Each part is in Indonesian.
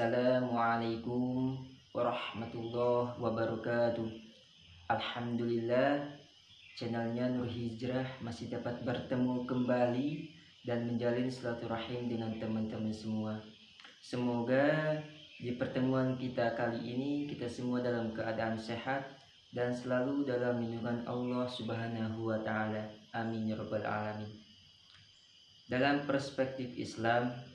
Assalamualaikum warahmatullahi wabarakatuh Alhamdulillah channelnya Nur Hijrah masih dapat bertemu kembali dan menjalin silaturahim dengan teman-teman semua Semoga di pertemuan kita kali ini kita semua dalam keadaan sehat dan selalu dalam lindungan Allah Subhanahu wa taala. Amin ya rabbal alamin. Dalam perspektif Islam,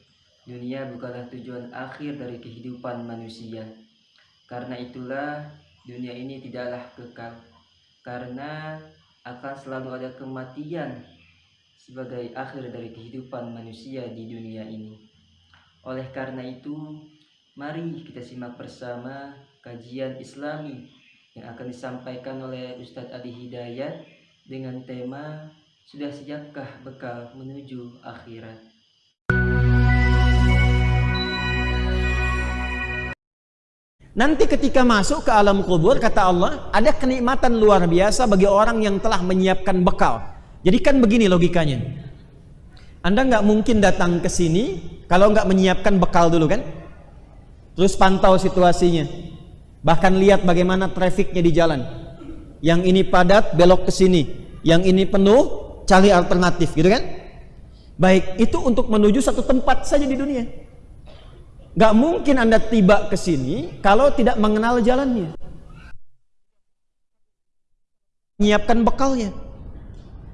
dunia bukanlah tujuan akhir dari kehidupan manusia. Karena itulah dunia ini tidaklah kekal. Karena akan selalu ada kematian sebagai akhir dari kehidupan manusia di dunia ini. Oleh karena itu, mari kita simak bersama kajian Islami yang akan disampaikan oleh Ustadz Adi Hidayat dengan tema sudah siapkah bekal menuju akhirat? Nanti ketika masuk ke alam kubur, kata Allah, ada kenikmatan luar biasa bagi orang yang telah menyiapkan bekal. Jadi kan begini logikanya. Anda nggak mungkin datang ke sini kalau nggak menyiapkan bekal dulu kan? Terus pantau situasinya. Bahkan lihat bagaimana trafiknya di jalan. Yang ini padat, belok ke sini. Yang ini penuh, cari alternatif gitu kan baik itu untuk menuju satu tempat saja di dunia gak mungkin anda tiba ke sini kalau tidak mengenal jalannya. Menyiapkan bekalnya.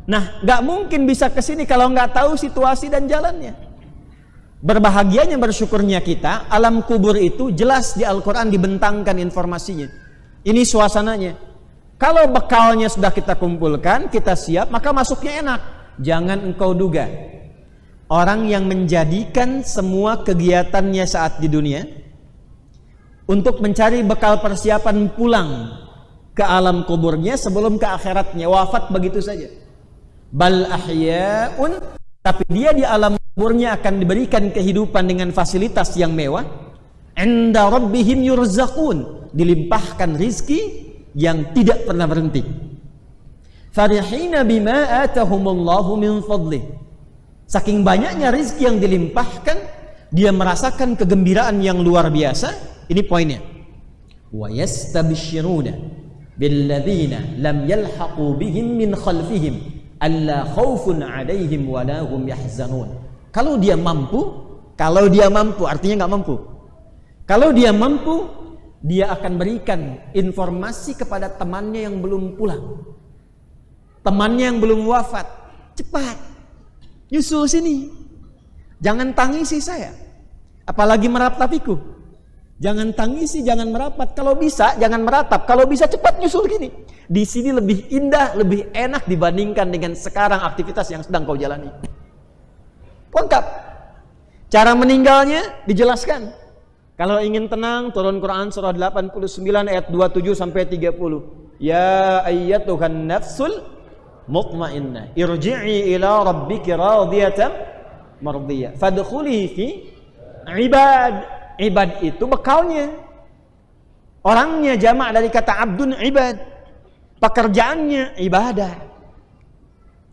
Nah gak mungkin bisa ke sini kalau nggak tahu situasi dan jalannya. Berbahagianya bersyukurnya kita alam kubur itu jelas di Al-Quran dibentangkan informasinya. Ini suasananya. Kalau bekalnya sudah kita kumpulkan, kita siap, maka masuknya enak. Jangan engkau duga. Orang yang menjadikan semua kegiatannya saat di dunia untuk mencari bekal persiapan pulang ke alam kuburnya sebelum ke akhiratnya wafat begitu saja. Bal ahya'un tapi dia di alam kuburnya akan diberikan kehidupan dengan fasilitas yang mewah. Inda rabbihim yurzaqun dilimpahkan rizki yang tidak pernah berhenti. Farihina bima atahumullahu min fadlih. Saking banyaknya rizki yang dilimpahkan, dia merasakan kegembiraan yang luar biasa. Ini poinnya. Wa yastabshiruna billadzina lam yalhaqu bihim min khalfihim alla khaufun 'alaihim wa yahzanun. Kalau dia mampu, kalau dia mampu artinya nggak mampu. Kalau dia mampu, dia akan berikan informasi kepada temannya yang belum pulang. Temannya yang belum wafat. Cepat. Nyusul sini. Jangan tangisi saya. Apalagi meratapiku. Jangan tangisi, jangan merapat. Kalau bisa, jangan meratap. Kalau bisa cepat nyusul gini. Di sini lebih indah, lebih enak dibandingkan dengan sekarang aktivitas yang sedang kau jalani. Lengkap. Cara meninggalnya dijelaskan. Kalau ingin tenang, turun Quran surah 89 ayat 27 sampai 30. Ya ayyatuhan nafsul mutmainnah, irji'i ila rabbiki radiyatan mardiyah. Fadkhuli fi ibad. Ibad itu bekalnya. Orangnya jamak dari kata abdun ibad. Pekerjaannya ibadah.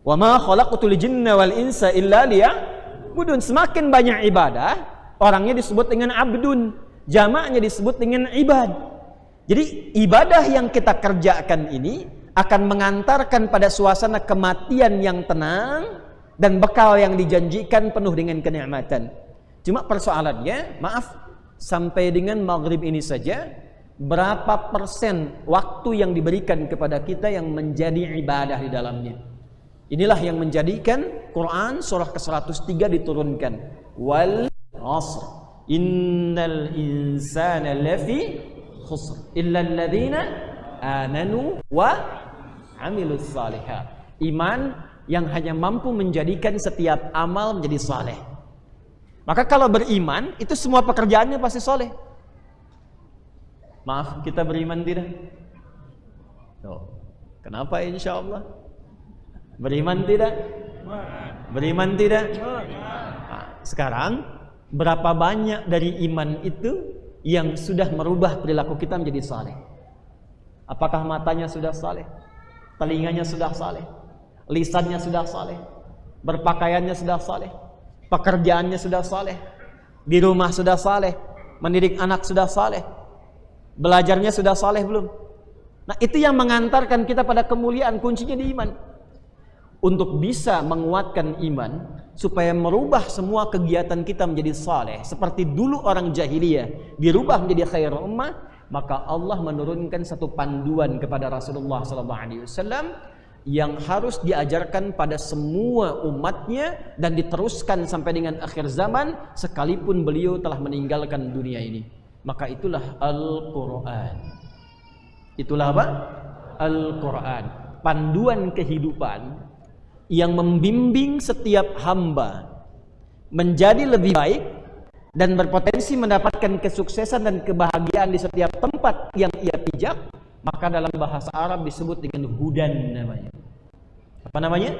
Wa ma khalaqtul jinna wal insa illa liya'budun. Semakin banyak ibadah, orangnya disebut dengan abdun jamaknya disebut dengan ibad jadi ibadah yang kita kerjakan ini akan mengantarkan pada suasana kematian yang tenang dan bekal yang dijanjikan penuh dengan kenikmatan. Cuma persoalannya maaf sampai dengan maghrib ini saja berapa persen waktu yang diberikan kepada kita yang menjadi ibadah di dalamnya? Inilah yang menjadikan Quran surah ke-103 diturunkan. Wal asr. Innal insana lafi khusr. Illa alladhina amanu wa amilus salihat iman yang hanya mampu menjadikan setiap amal menjadi saleh maka kalau beriman itu semua pekerjaannya pasti soleh maaf kita beriman tidak oh. kenapa insya Allah beriman tidak beriman tidak nah, sekarang Berapa banyak dari iman itu yang sudah merubah perilaku kita menjadi saleh? Apakah matanya sudah saleh? Telinganya sudah saleh? Lisannya sudah saleh? Berpakaiannya sudah saleh? Pekerjaannya sudah saleh? Di rumah sudah saleh? mendidik anak sudah saleh belajarnya sudah saleh belum nah itu yang mengantarkan kita pada kemuliaan kuncinya di iman untuk bisa menguatkan iman supaya merubah semua kegiatan kita menjadi saleh seperti dulu orang jahiliyah dirubah menjadi khair ummah maka Allah menurunkan satu panduan kepada Rasulullah wasallam yang harus diajarkan pada semua umatnya dan diteruskan sampai dengan akhir zaman sekalipun beliau telah meninggalkan dunia ini. Maka itulah Al-Qur'an. Itulah apa? Al-Qur'an. Panduan kehidupan yang membimbing setiap hamba menjadi lebih baik dan berpotensi mendapatkan kesuksesan dan kebahagiaan di setiap tempat yang ia pijak maka dalam bahasa Arab disebut dengan hudan namanya. Apa namanya?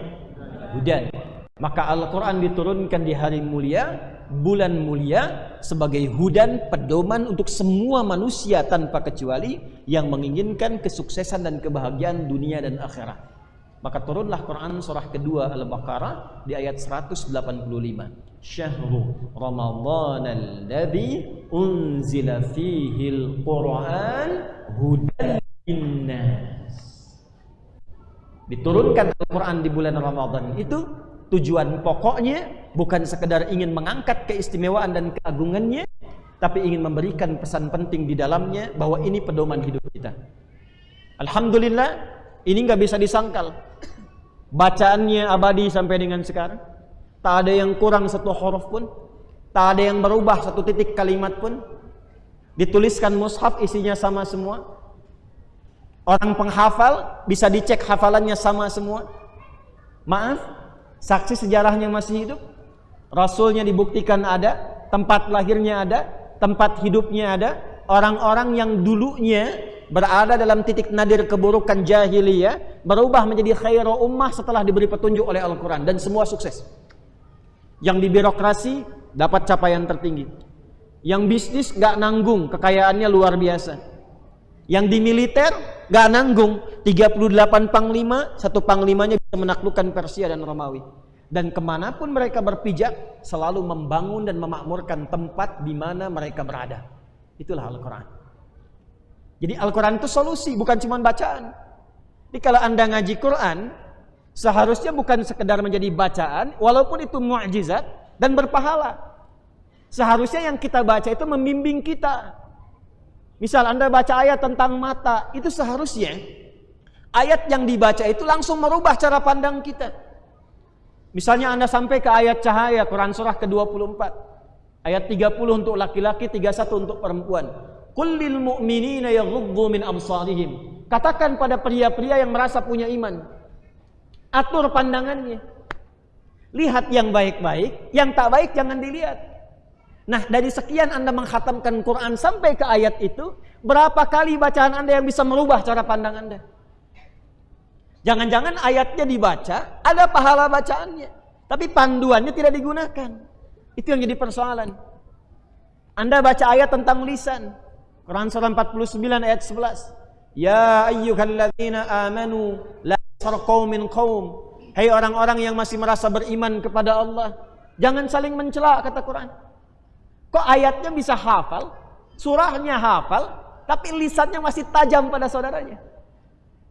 hudan. Maka Al-Quran diturunkan di hari mulia bulan mulia sebagai hudan pedoman untuk semua manusia tanpa kecuali yang menginginkan kesuksesan dan kebahagiaan dunia dan akhirat maka turunlah Quran surah kedua Al-Baqarah di ayat 185. Syahrul Ramadan alladzi unzila fihi al-Quran hudan linnas. Diturunkan Al-Quran di bulan Ramadan itu tujuan pokoknya bukan sekedar ingin mengangkat keistimewaan dan keagungannya tapi ingin memberikan pesan penting di dalamnya bahwa ini pedoman hidup kita. Alhamdulillah ini nggak bisa disangkal. Bacaannya abadi sampai dengan sekarang. Tak ada yang kurang satu huruf pun. Tak ada yang berubah satu titik kalimat pun. Dituliskan mushaf isinya sama semua. Orang penghafal bisa dicek hafalannya sama semua. Maaf, saksi sejarahnya masih hidup. Rasulnya dibuktikan ada, tempat lahirnya ada, tempat hidupnya ada. Orang-orang yang dulunya berada dalam titik nadir keburukan jahiliyah berubah menjadi khairu ummah setelah diberi petunjuk oleh Al-Quran. Dan semua sukses. Yang di birokrasi dapat capaian tertinggi. Yang bisnis gak nanggung. Kekayaannya luar biasa. Yang di militer gak nanggung. 38 panglima satu panglimanya bisa menaklukkan Persia dan Romawi. Dan ke mana pun mereka berpijak selalu membangun dan memakmurkan tempat di mana mereka berada. Itulah Al-Quran jadi Al-Quran itu solusi, bukan cuma bacaan. Jadi kalau anda ngaji Quran, seharusnya bukan sekedar menjadi bacaan, walaupun itu mu'jizat dan berpahala. Seharusnya yang kita baca itu membimbing kita. Misal anda baca ayat tentang mata, itu seharusnya ayat yang dibaca itu langsung merubah cara pandang kita. Misalnya anda sampai ke ayat cahaya, Quran surah ke-24. Ayat 30 untuk laki-laki, 31 untuk perempuan. Kullil mu'minina yaghuddu min absarihim. Katakan pada pria-pria yang merasa punya iman. Atur pandangannya. Lihat yang baik-baik, yang tak baik jangan dilihat. Nah, dari sekian Anda menghatamkan Quran sampai ke ayat itu, berapa kali bacaan Anda yang bisa merubah cara pandang Anda? Jangan-jangan ayatnya dibaca, ada pahala bacaannya, tapi panduannya tidak digunakan. Itu yang jadi persoalan. Anda baca ayat tentang lisan, Quran surah 49 ayat 11. Ya ayyuhalladzina amanu la sarqaw min qaum. Hai orang-orang yang masih merasa beriman kepada Allah, jangan saling mencela kata Quran. Kok ayatnya bisa hafal, surahnya hafal, tapi lisannya masih tajam pada saudaranya.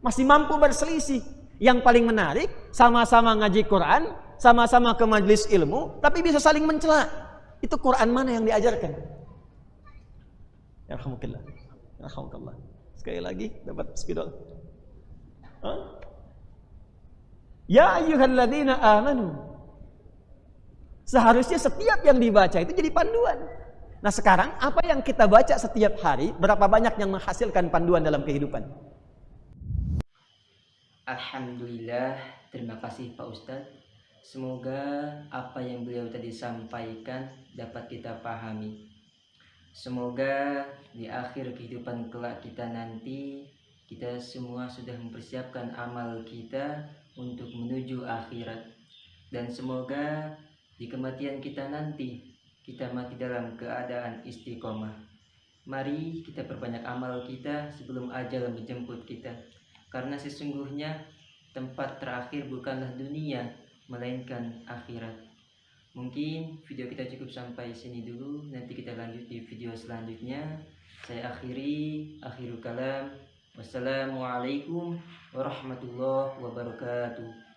Masih mampu berselisih. Yang paling menarik, sama-sama ngaji Quran, sama-sama ke majlis ilmu, tapi bisa saling mencela. Itu Quran mana yang diajarkan? Yarhamukallah. Yarhamukallah. Sekali lagi dapat spidol. Huh? Ya ayyuhalladzina amanu. Seharusnya setiap yang dibaca itu jadi panduan. Nah sekarang apa yang kita baca setiap hari berapa banyak yang menghasilkan panduan dalam kehidupan? Alhamdulillah, terima kasih Pak Ustadz. Semoga apa yang beliau tadi sampaikan dapat kita pahami. Semoga di akhir kehidupan kelak kita nanti kita semua sudah mempersiapkan amal kita untuk menuju akhirat dan semoga di kematian kita nanti kita mati dalam keadaan istiqomah. Mari kita perbanyak amal kita sebelum ajal menjemput kita karena sesungguhnya tempat terakhir bukanlah dunia melainkan akhirat. Mungkin video kita cukup sampai sini dulu. Nanti kita lanjut di video selanjutnya. Saya akhiri, akhirul kalam. Wassalamualaikum warahmatullahi wabarakatuh.